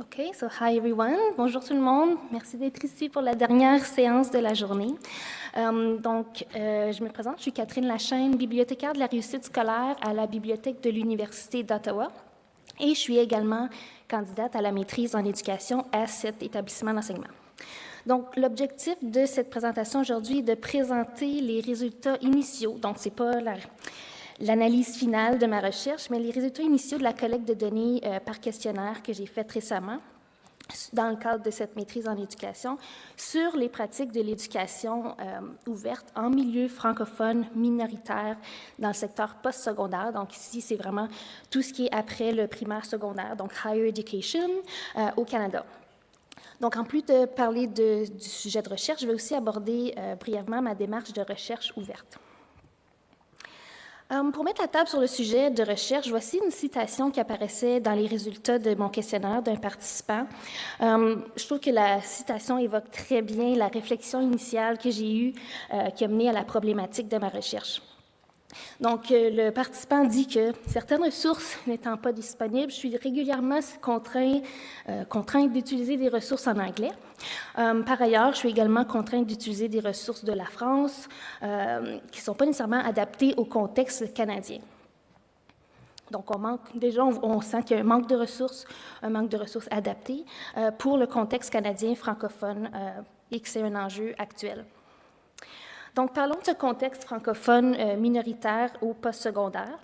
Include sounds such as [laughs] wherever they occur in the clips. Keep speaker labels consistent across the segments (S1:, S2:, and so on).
S1: Okay, so hi everyone. Bonjour tout le monde. Merci d'être ici pour la dernière séance de la journée. Euh, donc, euh, je me présente, je suis Catherine Lachaine, bibliothécaire de la réussite scolaire à la Bibliothèque de l'Université d'Ottawa. Et je suis également candidate à la maîtrise en éducation à cet établissement d'enseignement. Donc, l'objectif de cette présentation aujourd'hui est de présenter les résultats initiaux. Donc, c'est pas la l'analyse finale de ma recherche, mais les résultats initiaux de la collecte de données euh, par questionnaire que j'ai faite récemment dans le cadre de cette maîtrise en éducation, sur les pratiques de l'éducation euh, ouverte en milieu francophone minoritaire dans le secteur postsecondaire. Donc ici, c'est vraiment tout ce qui est après le primaire secondaire, donc higher education euh, au Canada. Donc, en plus de parler du sujet de recherche, je vais aussi aborder brièvement ma démarche de recherche ouverte. Euh, pour mettre la table sur le sujet de recherche, voici une citation qui apparaissait dans les résultats de mon questionnaire d'un participant. Euh, je trouve que la citation évoque très bien la réflexion initiale que j'ai eue euh, qui a mené à la problématique de ma recherche. Donc, euh, le participant dit que certaines ressources n'étant pas disponibles, je suis régulièrement contraint, euh, contrainte d'utiliser des ressources en anglais. Euh, par ailleurs, je suis également contrainte d'utiliser des ressources de la France qui ne sont pas nécessairement adaptées au contexte canadien. Donc, on manque, déjà, on, on sent qu'il y a un manque de ressources, un manque de ressources adaptées pour le contexte canadien francophone et que c'est un enjeu actuel. Donc, parlons de ce contexte francophone euh, minoritaire au postsecondaire.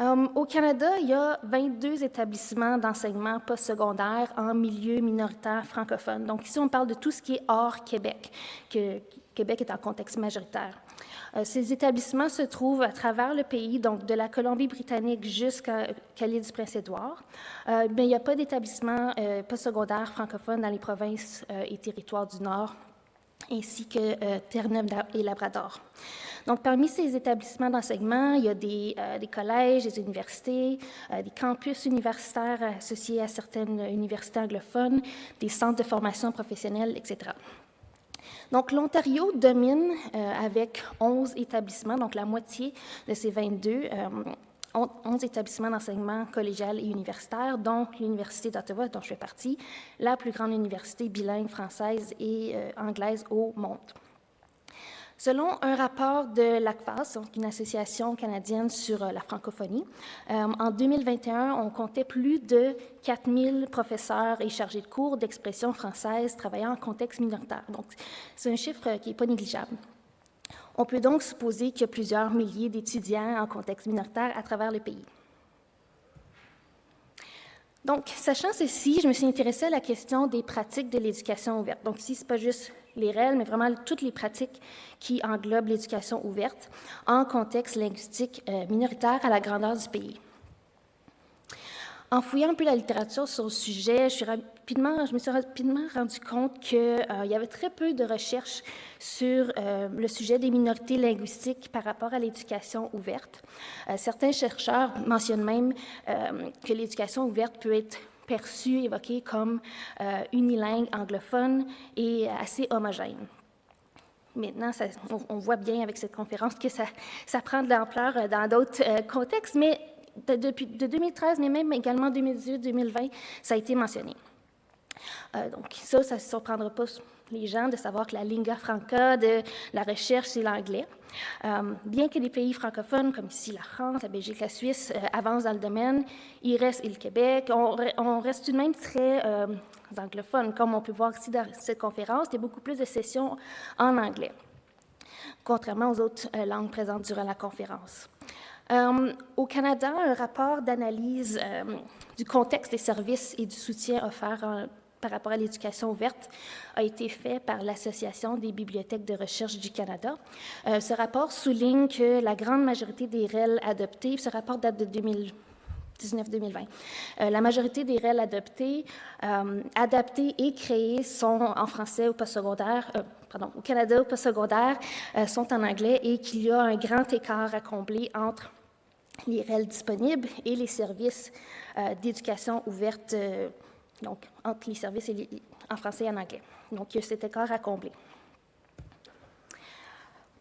S1: Um, au Canada, il y a 22 établissements d'enseignement postsecondaire en milieu minoritaire francophone. Donc ici, on parle de tout ce qui est hors Québec, que Québec est en contexte majoritaire. Euh, ces établissements se trouvent à travers le pays, donc de la Colombie-Britannique jusqu'à l'île du Prince-Édouard. Euh, mais il n'y a pas d'établissement euh, postsecondaire francophone dans les provinces euh, et territoires du Nord, ainsi que euh, Terre-Neuve et Labrador. Donc, parmi ces établissements d'enseignement, il y a des, euh, collèges, des universités, euh, des campus universitaires associés à certaines universités anglophones, des centres de formation professionnelle, etc. Donc, l'Ontario domine avec 11 établissements, donc la moitié de ces 22. Euh, 11 établissements d'enseignement collégial et universitaire, dont l'Université d'Ottawa, dont je fais partie, la plus grande université bilingue française et euh, anglaise au monde. Selon un rapport de l'ACFAS, une association canadienne sur euh, la francophonie, euh, en 2021, on comptait plus de 4000 professeurs et chargés de cours d'expression française travaillant en contexte minoritaire. Donc, c'est un chiffre qui n'est pas négligeable. On peut donc supposer qu'il y a plusieurs milliers d'étudiants en contexte minoritaire à travers le pays. Donc, sachant ceci, je me suis intéressée à la question des pratiques de l'éducation ouverte. Donc, ici, ce n'est pas juste les règles, mais vraiment toutes les pratiques qui englobent l'éducation ouverte en contexte linguistique euh, minoritaire à la grandeur du pays. En fouillant un peu la littérature sur le sujet, je, me suis rapidement rendu compte qu'il euh, y avait très peu de recherches sur euh, le sujet des minorités linguistiques par rapport à l'éducation ouverte. Euh, certains chercheurs mentionnent même que l'éducation ouverte peut être perçue, évoquée comme unilingue anglophone et assez homogène. Maintenant, on, voit bien avec cette conférence que ça, ça prend de l'ampleur dans d'autres contextes, mais de, depuis de 2013, mais même également 2018-2020, ça a été mentionné. Euh, donc ça, ça ne surprendra pas les gens de savoir que la lingua franca de la recherche, c'est l'anglais. Euh, bien que les pays francophones, comme ici la France, la Belgique, la Suisse, euh, avancent dans le domaine, il reste, et le Québec, on, reste tout de même très euh, anglophone. Comme on peut voir ici dans cette conférence, il y a beaucoup plus de sessions en anglais, contrairement aux autres langues présentes durant la conférence. Euh, au Canada, un rapport d'analyse euh, du contexte des services et du soutien offerts en, par rapport à l'éducation ouverte a été fait par l'Association des bibliothèques de recherche du Canada. Euh, ce rapport souligne que la grande majorité des REL adoptés, ce rapport date de 2019-2020, euh, la majorité des REL adoptés, euh, adaptés et créés sont en français au postsecondaire, pardon, au Canada au postsecondaire, sont en anglais et qu'il y a un grand écart à combler entre les REL disponibles et les services euh, d'éducation ouverte, euh, donc entre les services en français et en anglais. Donc, il y a cet écart à combler.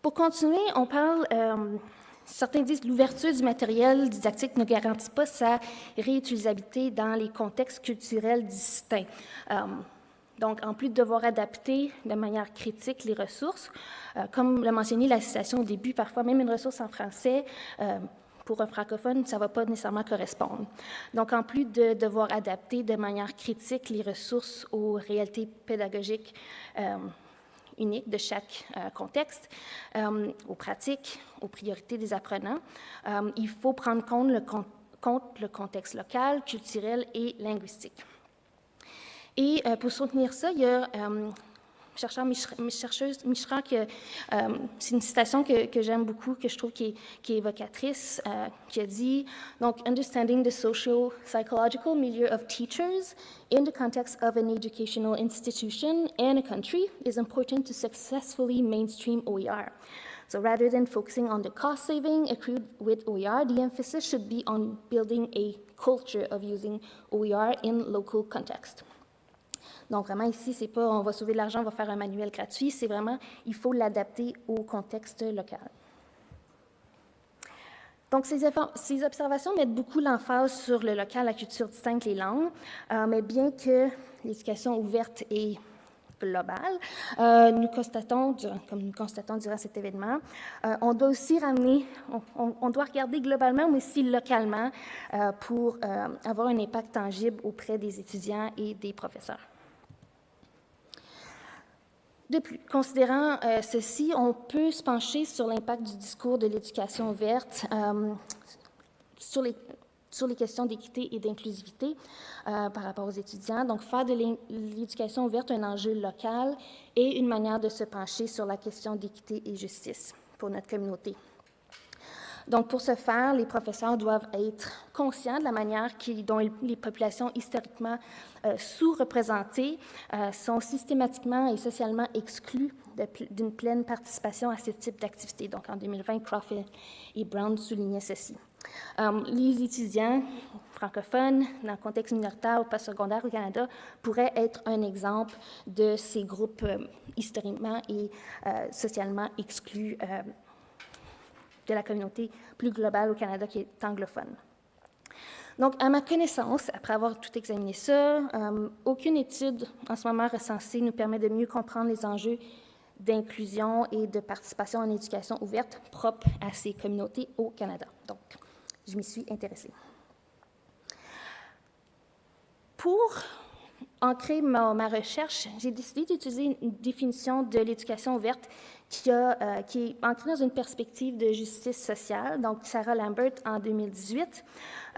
S1: Pour continuer, on parle, euh, certains disent que l'ouverture du matériel didactique ne garantit pas sa réutilisabilité dans les contextes culturels distincts. donc, en plus de devoir adapter de manière critique les ressources, comme l'a mentionné la citation au début, parfois même une ressource en français pour un francophone, ça ne va pas nécessairement correspondre. Donc, en plus de devoir adapter de manière critique les ressources aux réalités pédagogiques euh, uniques de chaque euh, contexte, euh, aux pratiques, aux priorités des apprenants, il faut prendre compte le, compte le contexte local, culturel et linguistique. Et pour soutenir ça, il y a chercheur chercheuse Mishra, euh, c'est une citation que, j'aime beaucoup, que je trouve qui est, évocatrice, euh, qui a dit donc understanding the social psychological milieu of teachers in the context of an educational institution and a country is important to successfully mainstream OER. So rather than focusing on the cost saving accrued with OER, the emphasis should be on building a culture of using OER in local context. Donc, vraiment, ici, c'est pas on va sauver de l'argent, on va faire un manuel gratuit, c'est vraiment, il faut l'adapter au contexte local. Donc, ces, observations mettent beaucoup l'emphase sur le local, la culture distincte, les langues, euh, mais bien que l'éducation ouverte et globale, euh, nous constatons, comme nous constatons durant cet événement, euh, on doit aussi ramener, on, doit regarder globalement, mais aussi localement, pour avoir un impact tangible auprès des étudiants et des professeurs. De plus, considérant euh, ceci, on peut se pencher sur l'impact du discours de l'éducation ouverte euh, sur, les, sur les questions d'équité et d'inclusivité euh, par rapport aux étudiants. Donc, faire de l'éducation ouverte un enjeu local et une manière de se pencher sur la question d'équité et justice pour notre communauté. Donc, pour ce faire, les professeurs doivent être conscients de la manière dont les populations historiquement euh, sous-représentées euh, sont systématiquement et socialement exclues d'une pleine participation à ce type d'activité. Donc, en 2020, Crawford et Brown soulignaient ceci. Euh, les étudiants francophones, dans le contexte minoritaire ou pas secondaire au Canada, pourraient être un exemple de ces groupes historiquement et socialement exclus de la communauté plus globale au Canada qui est anglophone. Donc, à ma connaissance, après avoir tout examiné ça, euh, aucune étude en ce moment recensée nous permet de mieux comprendre les enjeux d'inclusion et de participation en éducation ouverte propres à ces communautés au Canada. Donc, je m'y suis intéressée. Pour ancrer ma recherche, j'ai décidé d'utiliser une définition de l'éducation ouverte euh, qui, est ancrée dans une perspective de justice sociale. Donc, Sarah Lambert, en 2018,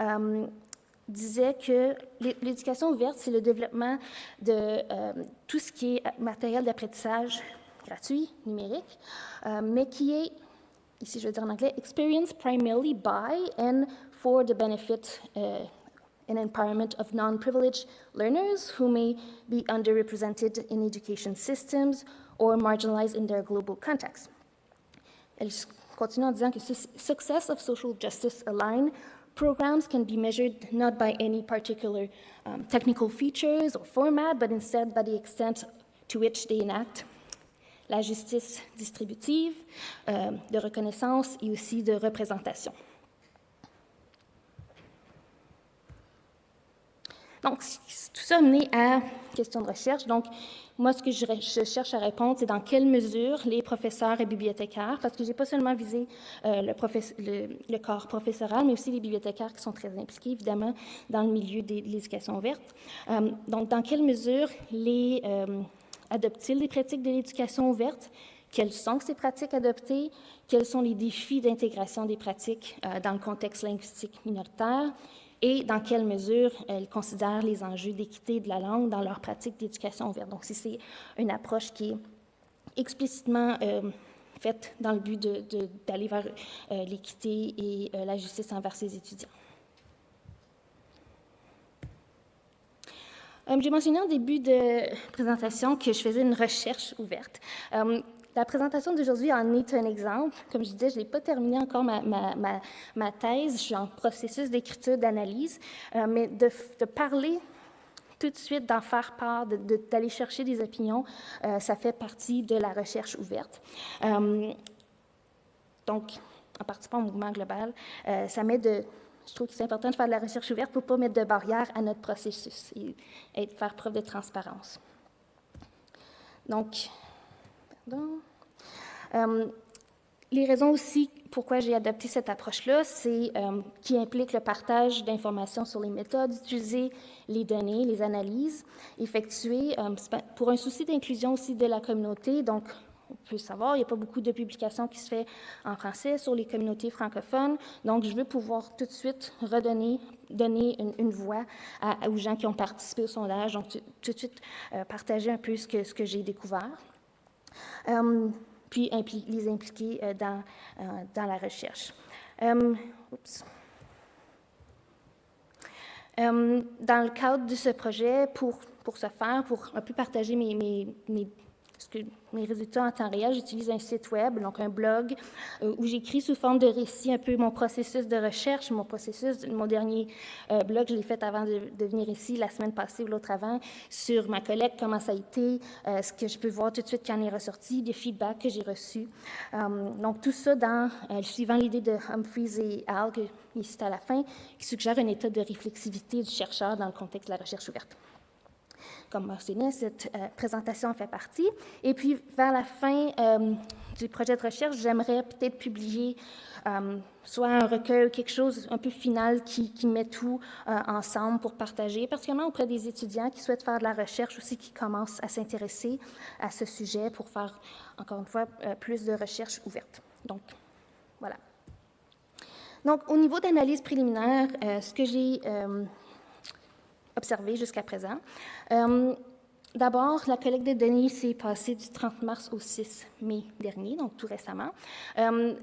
S1: euh, disait que l'éducation ouverte, c'est le développement de euh, tout ce qui est matériel d'apprentissage gratuit, numérique, mais qui est, ici je vais dire en anglais, experienced primarily by and for the benefit and empowerment of non-privileged learners who may be underrepresented in education systems or marginalized in their global context. Elle continue en disant que success of social justice aligned programs can be measured not by any particular um, technical features or format, but instead by the extent to which they enact la justice distributive, euh, de reconnaissance et aussi de représentation. Donc, tout ça mené à question de recherche. Donc, moi, ce que je, cherche à répondre, c'est dans quelle mesure les professeurs et bibliothécaires, parce que je n'ai pas seulement visé euh, le, corps professoral, mais aussi les bibliothécaires qui sont très impliqués, évidemment, dans le milieu de l'éducation ouverte. Euh, donc, dans quelle mesure les euh, adoptent-ils les pratiques de l'éducation ouverte? Quelles sont ces pratiques adoptées? Quels sont les défis d'intégration des pratiques dans le contexte linguistique minoritaire? Et dans quelle mesure elles considèrent les enjeux d'équité de la langue dans leur pratique d'éducation ouverte. Donc, si c'est une approche qui est explicitement euh, faite dans le but d'aller vers euh, l'équité et euh, la justice envers ses étudiants. J'ai mentionné en début de présentation que je faisais une recherche ouverte. La présentation d'aujourd'hui en est un exemple. Comme je disais, je n'ai pas terminé encore ma, ma, thèse. Je suis en processus d'écriture, d'analyse, euh, mais de, parler tout de suite, d'en faire part, d'aller chercher des opinions, euh, ça fait partie de la recherche ouverte. Euh, donc, en participant au mouvement global, ça met je trouve que c'est important de faire de la recherche ouverte pour ne pas mettre de barrières à notre processus et, faire preuve de transparence. Donc, pardon. les raisons aussi pourquoi j'ai adopté cette approche-là, c'est euh, qui implique le partage d'informations sur les méthodes, utiliser les données, les analyses effectuées euh, pour un souci d'inclusion aussi de la communauté. Donc, on peut savoir, il n'y a pas beaucoup de publications qui se font en français sur les communautés francophones. Donc, je veux pouvoir tout de suite redonner, donner une, voix aux gens qui ont participé au sondage. Donc, tout, de suite euh, partager un peu ce que j'ai découvert puis les impliquer euh, dans, euh, dans la recherche. Euh, dans le cadre de ce projet, pour, pour ce faire, pour un peu partager mes, mes ce que mes résultats en temps réel, j'utilise un site web, donc un blog, euh, où j'écris sous forme de récit un peu mon processus de recherche, mon processus, mon dernier euh, blog, je l'ai fait avant de, venir ici, la semaine passée ou l'autre avant, sur ma collecte, comment ça a été, euh, ce que je peux voir tout de suite quand on est ressorti, des feedbacks que j'ai reçus. donc tout ça dans, suivant l'idée de Humphreys et Al, qui est à la fin, qui suggère un état de réflexivité du chercheur dans le contexte de la recherche ouverte comme mentionné, cette euh, présentation fait partie. Et puis, vers la fin euh, du projet de recherche, j'aimerais peut-être publier euh, soit un recueil ou quelque chose un peu final qui, met tout ensemble pour partager, particulièrement auprès des étudiants qui souhaitent faire de la recherche aussi, qui commencent à s'intéresser à ce sujet pour faire, encore une fois, plus de recherche ouverte. Donc, voilà. Donc, au niveau d'analyse préliminaire, ce que j'ai observé jusqu'à présent. Euh, d'abord, la collecte de données s'est passée du 30 mars au 6 mai dernier, donc tout récemment. Euh,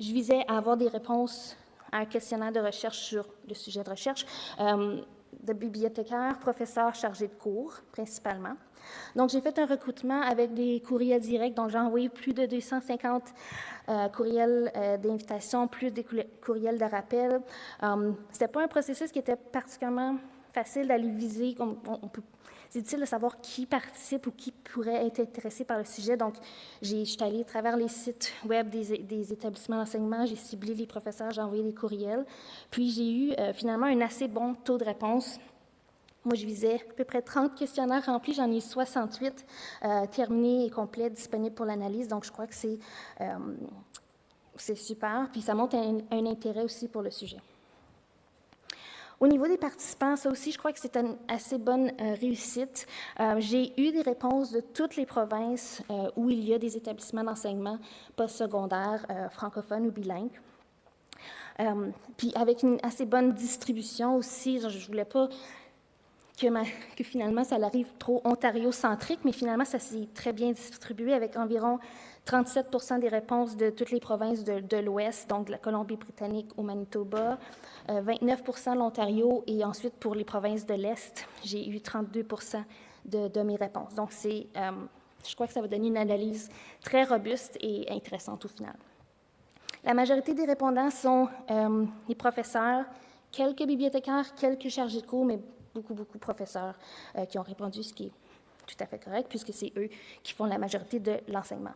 S1: je visais à avoir des réponses à un questionnaire de recherche sur le sujet de recherche euh, de bibliothécaires, professeurs chargés de cours, principalement. Donc, j'ai fait un recrutement avec des courriels directs, donc j'ai envoyé plus de 250 courriels d'invitation, plus des courriels de rappel. Ce n'était pas un processus qui était particulièrement facile d'aller viser. C'est difficile de savoir qui participe ou qui pourrait être intéressé par le sujet. Donc, je suis allée à travers les sites web des, établissements d'enseignement, j'ai ciblé les professeurs, j'ai envoyé des courriels. Puis, j'ai eu euh, finalement un assez bon taux de réponse. Moi, je visais à peu près 30 questionnaires remplis, j'en ai eu 68 euh, terminés et complets, disponibles pour l'analyse. Donc, je crois que c'est euh, super. Puis, ça montre un intérêt aussi pour le sujet. Au niveau des participants, ça aussi, je crois que c'est une assez bonne euh, réussite. Euh, j'ai eu des réponses de toutes les provinces euh, où il y a des établissements d'enseignement postsecondaire francophones ou bilingues. puis avec une assez bonne distribution aussi, je ne voulais pas que, [laughs] que, finalement ça arrive trop ontario-centrique, mais finalement ça s'est très bien distribué avec environ 37% des réponses de toutes les provinces de, l'Ouest, donc de la Colombie-Britannique au Manitoba, 29 euh, l'Ontario et ensuite pour les provinces de l'Est, j'ai eu 32 de, mes réponses. Donc, euh, je crois que ça va donner une analyse très robuste et intéressante au final. La majorité des répondants sont euh, les professeurs, quelques bibliothécaires, quelques chargés de cours, mais beaucoup, beaucoup de professeurs qui ont répondu, ce qui est tout à fait correct, puisque c'est eux qui font la majorité de l'enseignement.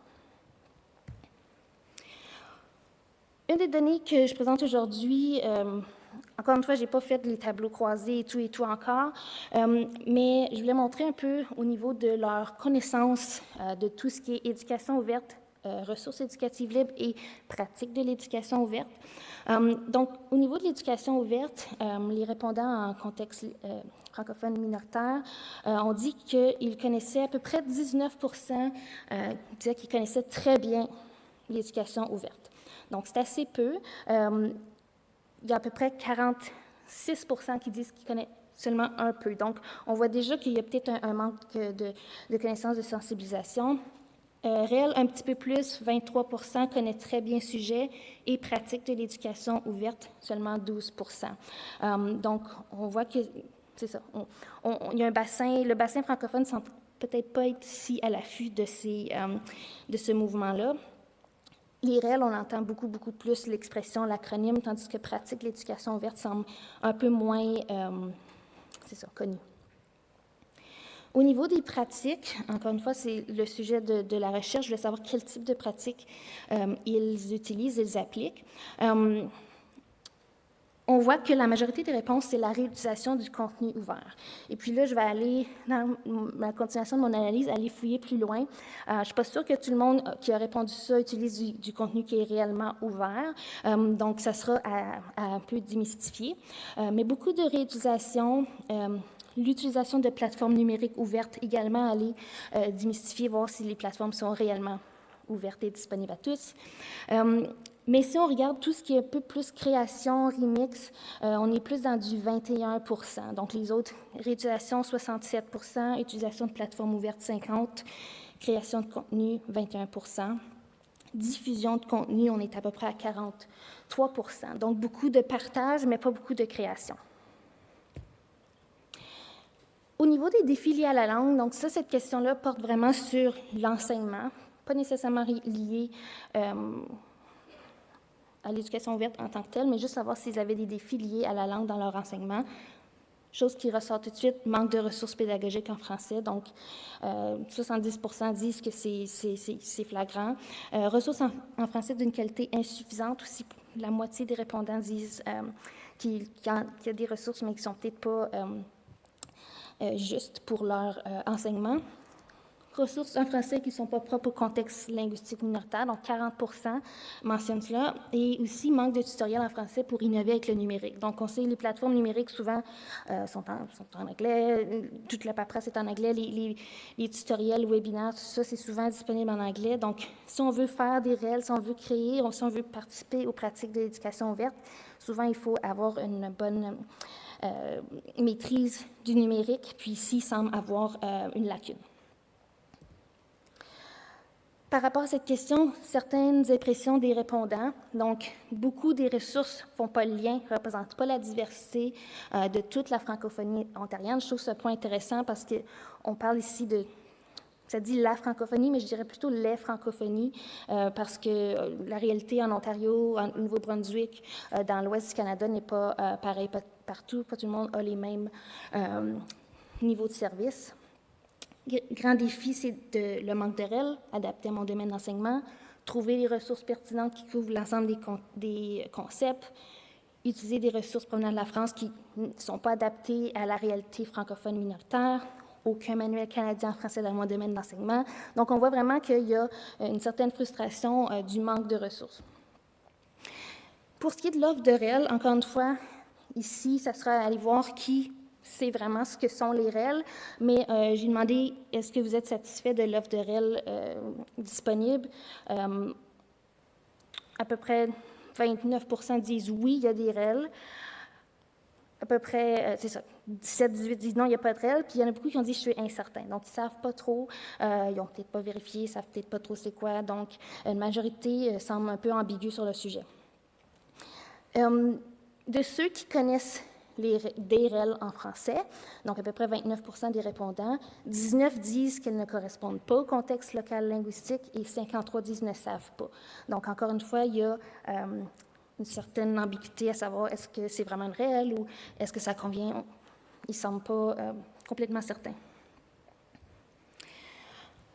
S1: Une des données que je présente aujourd'hui, euh, encore une fois, je n'ai pas fait les tableaux croisés et tout et tout encore, euh, mais je voulais montrer un peu au niveau de leur connaissance euh, de tout ce qui est éducation ouverte, ressources éducatives libres et pratique de l'éducation ouverte. donc, au niveau de l'éducation ouverte, les répondants en contexte francophone minoritaire ont dit qu'ils connaissaient à peu près 19% disaient qu'ils connaissaient très bien l'éducation ouverte. Donc, c'est assez peu. Euh, il y a à peu près 46 qui disent qu'ils connaissent seulement un peu. Donc, on voit déjà qu'il y a peut-être un, manque de, connaissances de sensibilisation. Euh, réel, un petit peu plus, 23% connaissent très bien le sujet et pratiquent de l'éducation ouverte, seulement 12% euh, Donc, on voit que, c'est ça, il y a un bassin, le bassin francophone ne semble peut-être pas être si à l'affût de, ces, de ce mouvement-là. L'IRL, on entend beaucoup, beaucoup plus l'expression, l'acronyme, tandis que pratique l'éducation ouverte semble un peu moins, euh, c'est ça, connu. Au niveau des pratiques, encore une fois, c'est le sujet de, la recherche. Je voulais savoir quel type de pratiques euh, ils utilisent, ils appliquent. Euh, on voit que la majorité des réponses, c'est la réutilisation du contenu ouvert. Et puis là, je vais aller, dans la continuation de mon analyse, aller fouiller plus loin. Euh, je ne suis pas sûre que tout le monde qui a répondu ça utilise du, contenu qui est réellement ouvert. Euh, donc, ça sera à, un peu démystifier. Euh, mais beaucoup de réutilisation, l'utilisation de plateformes numériques ouvertes également, aller démystifier, voir si les plateformes sont réellement ouvertes et disponibles à tous. Mais si on regarde tout ce qui est un peu plus création, remix, euh, on est plus dans du 21% Donc, les autres, réutilisation, 67% utilisation de plateforme ouverte, 50% création de contenu, 21% diffusion de contenu, on est à peu près à 43% Donc, beaucoup de partage, mais pas beaucoup de création. Au niveau des défis liés à la langue, donc ça, cette question-là porte vraiment sur l'enseignement, pas nécessairement lié euh, à l'éducation ouverte en tant que telle, mais juste savoir s'ils avaient des défis liés à la langue dans leur enseignement. Chose qui ressort tout de suite, manque de ressources pédagogiques en français. Donc, 70% euh, disent que c'est flagrant. Euh, ressources en, français d'une qualité insuffisante. Aussi, la moitié des répondants disent euh, qu'il y, a des ressources, mais qui ne sont peut-être pas justes pour leur enseignement ressources en français qui ne sont pas propres au contexte linguistique minoritaire, donc 40 mentionnent cela, et aussi manque de tutoriels en français pour innover avec le numérique. Donc, on sait les plateformes numériques souvent euh, sont, en, anglais, toute la paperasse est en anglais, les, les, tutoriels, webinaires, tout ça, c'est souvent disponible en anglais. Donc, si on veut faire des réels, si on veut créer, si on veut participer aux pratiques de l'éducation ouverte, souvent il faut avoir une bonne euh, maîtrise du numérique, puis ici, semble avoir euh, une lacune. Par rapport à cette question, certaines impressions des répondants, donc beaucoup des ressources ne font pas le lien, ne représentent pas la diversité euh, de toute la francophonie ontarienne. Je trouve ce point intéressant parce qu'on parle ici de, ça dit la francophonie, mais je dirais plutôt les francophonies, euh, parce que euh, la réalité en Ontario, au Nouveau-Brunswick, dans l'ouest du Canada n'est pas pareil partout, pas tout le monde a les mêmes niveaux de service grand défi, c'est le manque de REL, adapté à mon domaine d'enseignement, trouver les ressources pertinentes qui couvrent l'ensemble des, concepts, utiliser des ressources provenant de la France qui ne sont pas adaptées à la réalité francophone minoritaire, aucun manuel canadien en français dans mon domaine d'enseignement. Donc, on voit vraiment qu'il y a euh, une certaine frustration euh, du manque de ressources. Pour ce qui est de l'offre de REL, encore une fois, ici, ça sera aller voir qui c'est vraiment ce que sont les REL, mais euh, j'ai demandé est-ce que vous êtes satisfait de l'offre de REL euh, disponible? Euh, à peu près 29% disent oui, il y a des REL. À peu près, c'est ça, 17-18 disent non, il n'y a pas de REL, puis il y en a beaucoup qui ont dit je suis incertain. Donc, ils ne savent pas trop, ils n'ont peut-être pas vérifié, ils ne savent peut-être pas trop c'est quoi. Donc, une majorité semble un peu ambiguë sur le sujet. de ceux qui connaissent les, des en français, donc à peu près 29% des répondants. 19 disent qu'elles ne correspondent pas au contexte local linguistique et 53 disent ne savent pas. Donc, encore une fois, il y a euh, une certaine ambiguïté à savoir est-ce que c'est vraiment une réelle ou est-ce que ça convient. Ils ne semblent pas euh, complètement certains.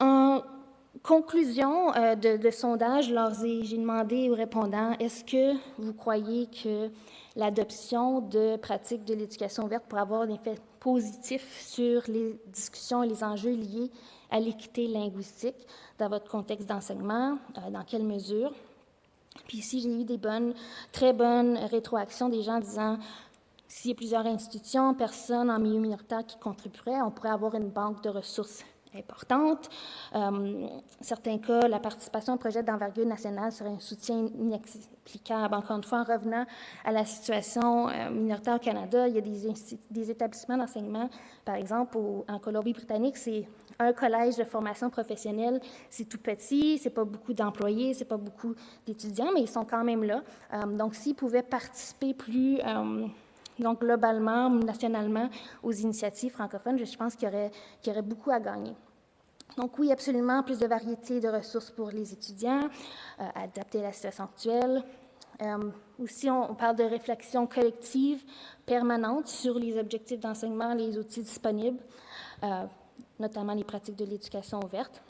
S1: En conclusion euh, de, sondage, j'ai demandé aux répondants est-ce que vous croyez que l'adoption de pratiques de l'éducation ouverte pour avoir un effet positif sur les discussions et les enjeux liés à l'équité linguistique dans votre contexte d'enseignement, euh, dans quelle mesure. Puis ici, j'ai eu des bonnes, très bonnes rétroactions des gens disant s'il y a plusieurs institutions, personnes en milieu minoritaire qui contribueraient, on pourrait avoir une banque de ressources importante. Euh, certains cas, la participation au projet d'envergure nationale serait un soutien inexplicable. Encore une fois, en revenant à la situation euh, minoritaire au Canada, il y a des, établissements d'enseignement, par exemple, en Colombie-Britannique, c'est un collège de formation professionnelle, c'est tout petit, c'est pas beaucoup d'employés, c'est pas beaucoup d'étudiants, mais ils sont quand même là. Euh, donc, s'ils pouvaient participer plus donc globalement, nationalement, aux initiatives francophones, je pense qu'il y, aurait, beaucoup à gagner. Donc oui, absolument, plus de variété de ressources pour les étudiants, euh, adapter à la situation actuelle. Euh, aussi, on, parle de réflexion collective permanente sur les objectifs d'enseignement, les outils disponibles. Euh, notamment les pratiques de l'éducation ouverte.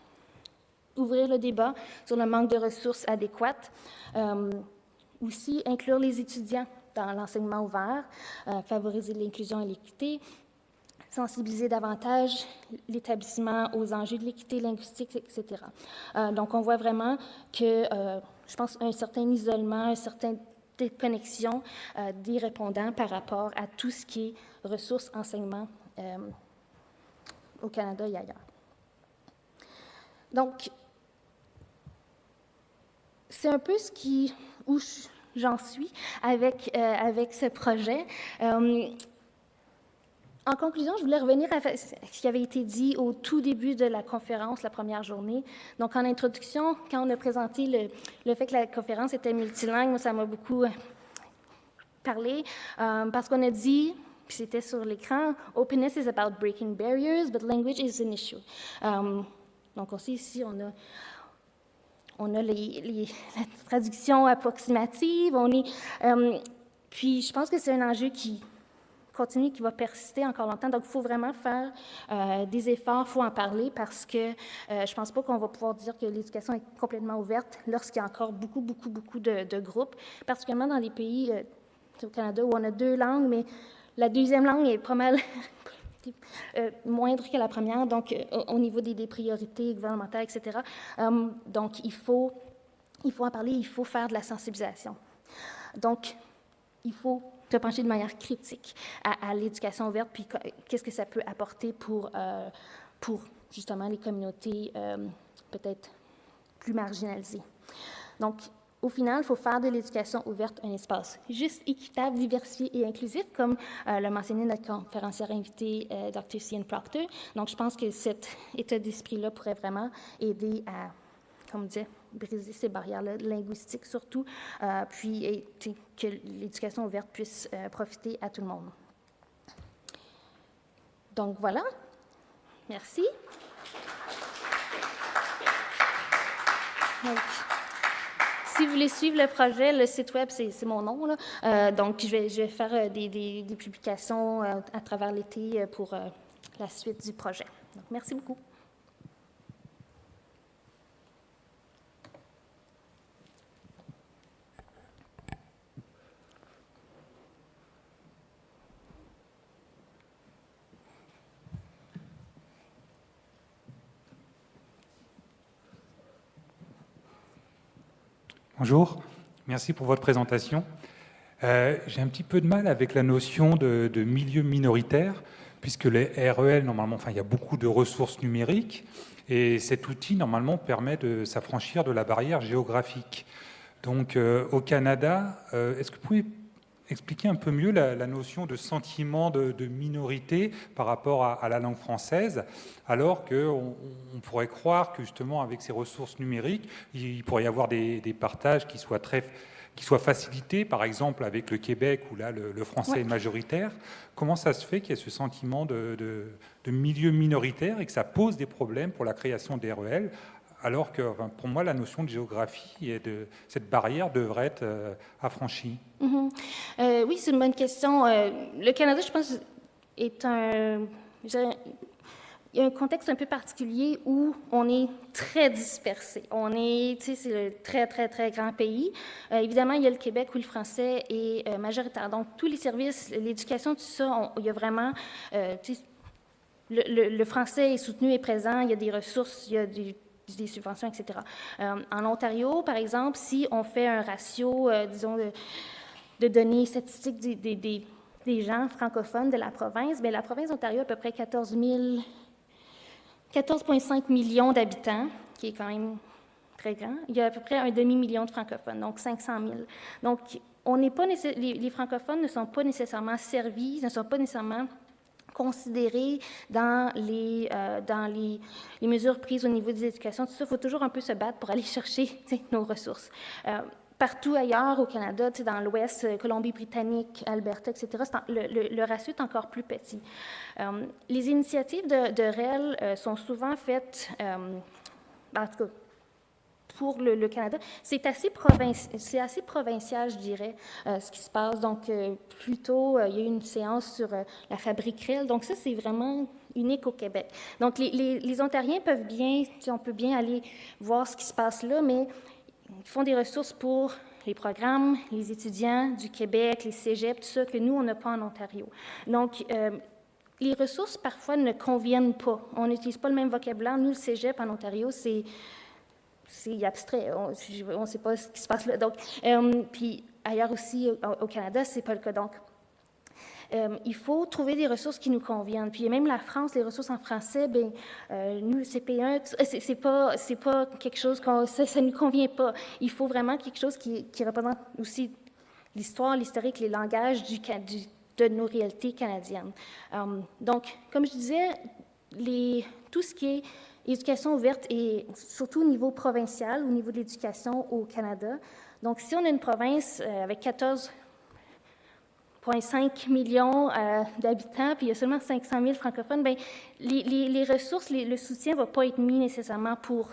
S1: Ouvrir le débat sur le manque de ressources adéquates. aussi, inclure les étudiants dans l'enseignement ouvert, favoriser l'inclusion et l'équité, sensibiliser davantage l'établissement aux enjeux de l'équité linguistique, etc. Euh, donc, on voit vraiment que, euh, je pense, un certain isolement, un certain déconnexion euh, des répondants par rapport à tout ce qui est ressources, enseignement au Canada et ailleurs. Donc, c'est un peu ce qui, où j'en suis avec, avec ce projet. En conclusion, je voulais revenir à ce qui avait été dit au tout début de la conférence, la première journée. Donc, en introduction, quand on a présenté le, fait que la conférence était multilingue, ça m'a beaucoup euh, parlé, euh, parce qu'on a dit, puis c'était sur l'écran, Openness is about breaking barriers, but language is an issue. Euh, donc, aussi ici, on a on a les, [laughs] la traduction approximative, on est, puis je pense que c'est un enjeu qui, continue, qui va persister encore longtemps. Donc, il faut vraiment faire euh, des efforts, il faut en parler parce que euh, je ne pense pas qu'on va pouvoir dire que l'éducation est complètement ouverte lorsqu'il y a encore beaucoup, beaucoup, beaucoup de, groupes, particulièrement dans les pays euh, au Canada où on a deux langues, mais la deuxième langue est pas mal [laughs] moindre que la première, donc au niveau des, priorités gouvernementales, etc. donc, il faut, il faut en parler, il faut faire de la sensibilisation. Donc, il faut te pencher de manière critique à, l'éducation ouverte, puis qu'est-ce que ça peut apporter pour, euh, pour justement les communautés euh, peut-être plus marginalisées. Donc, au final, il faut faire de l'éducation ouverte un espace juste, équitable, diversifié et inclusif, comme euh, l'a mentionné notre conférencière invitée, Dr. Cian Proctor. Donc, je pense que cet état d'esprit-là pourrait vraiment aider à, comme dire, briser ces barrières linguistiques surtout, euh, puis que l'éducation ouverte puisse euh, profiter à tout le monde. Donc voilà, merci. Si vous voulez suivre le projet, le site web, c'est mon nom. Là. Euh, donc, je vais, faire des, des, des, publications à travers l'été pour la suite du projet. Donc, merci beaucoup.
S2: Bonjour, merci pour votre présentation. Euh, j'ai un petit peu de mal avec la notion de, milieu minoritaire, puisque les REL, normalement, enfin, il y a beaucoup de ressources numériques, et cet outil, normalement, permet de s'affranchir de la barrière géographique. Donc, euh, au Canada, euh, est-ce que vous pouvez expliquer un peu mieux la, notion de sentiment de, minorité par rapport à, la langue française, alors qu'on on pourrait croire que justement avec ces ressources numériques, il, pourrait y avoir des, partages qui soient très qui par exemple avec le Québec où là le, français est majoritaire. Comment ça se fait qu'il y ait ce sentiment de, de, milieu minoritaire et que ça pose des problèmes pour la création des REL alors que pour moi, la notion de géographie et de cette barrière devrait être euh, affranchie
S1: mm-hmm. euh, Oui, c'est une bonne question. Euh, le Canada, je pense, est un... Il y a un contexte un peu particulier où on est très dispersé. On est, tu sais, c'est un très, très, très grand pays. évidemment, il y a le Québec où le français est majoritaire. Donc, tous les services, l'éducation, tout ça, il y a vraiment, le, le, français est soutenu et présent. Il y a des ressources, il y a du des subventions, etc. Euh, en Ontario, par exemple, si on fait un ratio, euh, disons, de, données statistiques des, gens francophones de la province, bien, la province d'Ontario a à peu près 14 14,5 millions d'habitants, qui est quand même très grand. Il y a à peu près un demi-million de francophones, donc 500 000. Donc, on n'est pas les francophones ne sont pas nécessairement servis, ne sont pas nécessairement considérés dans les, euh, dans les, mesures prises au niveau des éducations. Tout ça, il faut toujours un peu se battre pour aller [laughs] chercher nos ressources. Euh, partout ailleurs au Canada, dans l'Ouest, euh, Colombie-Britannique, Alberta, etc., le, le, ratio est encore plus petit. les initiatives de, de REL sont souvent faites, en tout cas, pour le, Canada. C'est assez, c'est assez provincial, je dirais, euh, ce qui se passe. Donc, euh, plutôt, euh, il y a eu une séance sur la fabrique REL. Donc, ça, c'est vraiment unique au Québec. Donc, les, Ontariens peuvent bien, on peut bien aller voir ce qui se passe là, mais ils font des ressources pour les programmes, les étudiants du Québec, les cégeps, tout ça que nous, on n'a pas en Ontario. Donc, euh, les ressources, parfois, ne conviennent pas. On n'utilise pas le même vocabulaire. Nous, le cégep en Ontario, c'est c'est abstrait. On ne sait pas ce qui se passe là. Donc, euh, puis ailleurs aussi, au, Canada, ce n'est pas le cas. Donc, euh, il faut trouver des ressources qui nous conviennent. Puis même la France, les ressources en français, ben, euh, nous, le CP1, c'est pas, pas quelque chose, ça ne nous convient pas. Il faut vraiment quelque chose qui, représente aussi l'histoire, l'historique, les langages de nos réalités canadiennes. Euh, donc, comme je disais, tout ce qui est éducation ouverte et surtout au niveau provincial, au niveau de l'éducation au Canada. Donc, si on a une province avec 14 0,5 millions euh, d'habitants, puis il y a seulement 500 000 francophones, bien, les, ressources, le soutien ne va pas être mis nécessairement pour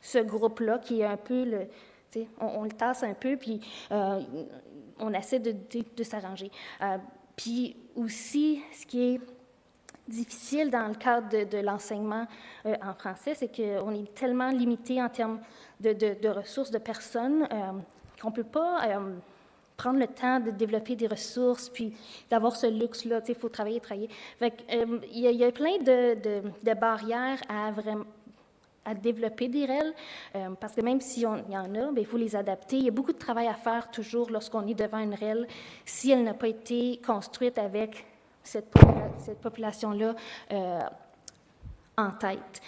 S1: ce groupe-là, qui est un peu le... On, on, le tasse un peu, puis euh, on essaie de, s'arranger. Euh, puis aussi, ce qui est difficile dans le cadre de, l'enseignement en français, c'est qu'on est tellement limité en termes de, ressources, de personnes, qu'on ne peut pas prendre le temps de développer des ressources, puis d'avoir ce luxe-là. Il faut travailler, travailler. Euh, il, y a, plein de, barrières à développer des REL, euh, parce que même s'il y en a, ben, il faut les adapter. Il y a beaucoup de travail à faire toujours lorsqu'on est devant une REL, si elle n'a pas été construite avec cette, population-là euh, en tête.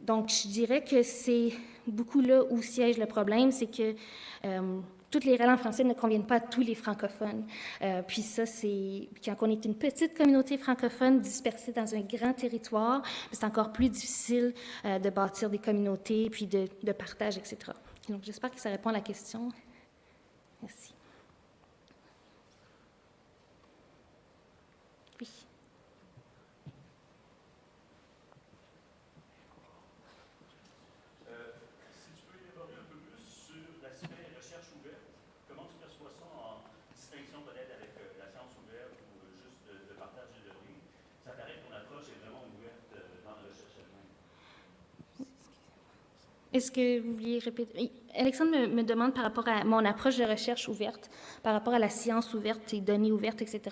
S1: donc, je dirais que c'est beaucoup là où siège le problème, c'est que toutes les règles en français ne conviennent pas à tous les francophones. Euh, puis ça, c'est quand on est une petite communauté francophone dispersée dans un grand territoire, c'est encore plus difficile euh, de bâtir des communautés, puis de, de partage, etc. Donc, j'espère que ça répond à la question. Merci. Est-ce que vous vouliez répéter? Alexandre me, demande par rapport à mon approche de recherche ouverte, par rapport à la science ouverte et données ouvertes, etc.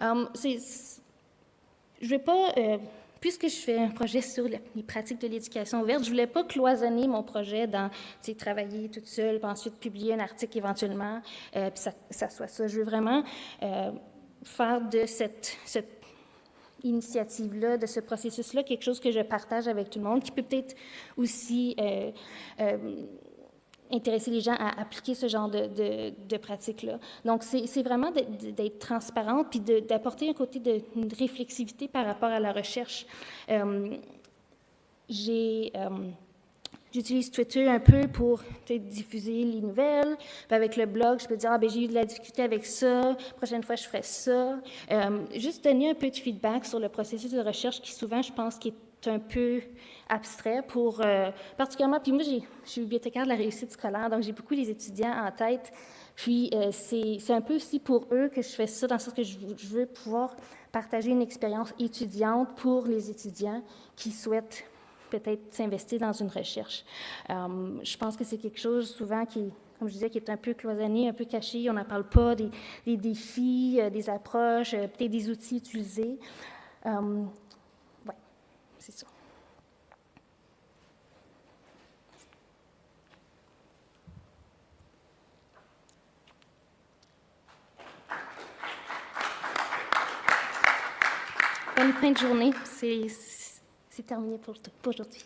S1: Euh, je ne vais pas, euh, puisque je fais un projet sur les pratiques de l'éducation ouverte, je ne voulais pas cloisonner mon projet dans travailler toute seule, puis ensuite publier un article éventuellement, euh, puis ça, ça, soit ça. Je veux vraiment faire de cette, cette initiative-là, de ce processus-là, quelque chose que je partage avec tout le monde, qui peut peut-être aussi euh, euh, intéresser les gens à appliquer ce genre de, de, de pratiques-là. Donc, c'est vraiment d'être transparente, puis d'apporter un côté de réflexivité par rapport à la recherche. Euh, j'ai J'utilise Twitter un peu pour diffuser les nouvelles. avec le blog, je peux dire, ah, ben, j'ai eu de la difficulté avec ça, prochaine fois, je ferai ça. Euh, juste donner un peu de feedback sur le processus de recherche qui, souvent, je pense, est un peu abstrait pour, euh, particulièrement, puis moi, je suis bibliothécaire de la réussite scolaire, donc j'ai beaucoup les étudiants en tête. Puis euh, c'est un peu aussi pour eux que je fais ça, dans le sens que je veux pouvoir partager une expérience étudiante pour les étudiants qui souhaitent peut-être s'investir dans une recherche. Euh, je pense que c'est quelque chose souvent qui, comme je disais, qui est un peu cloisonné, un peu caché. On n'en parle pas des, défis, euh, des approches, euh, peut-être des outils utilisés. oui, c'est ça. Bonne fin de journée. C'est terminé pour, pour aujourd'hui.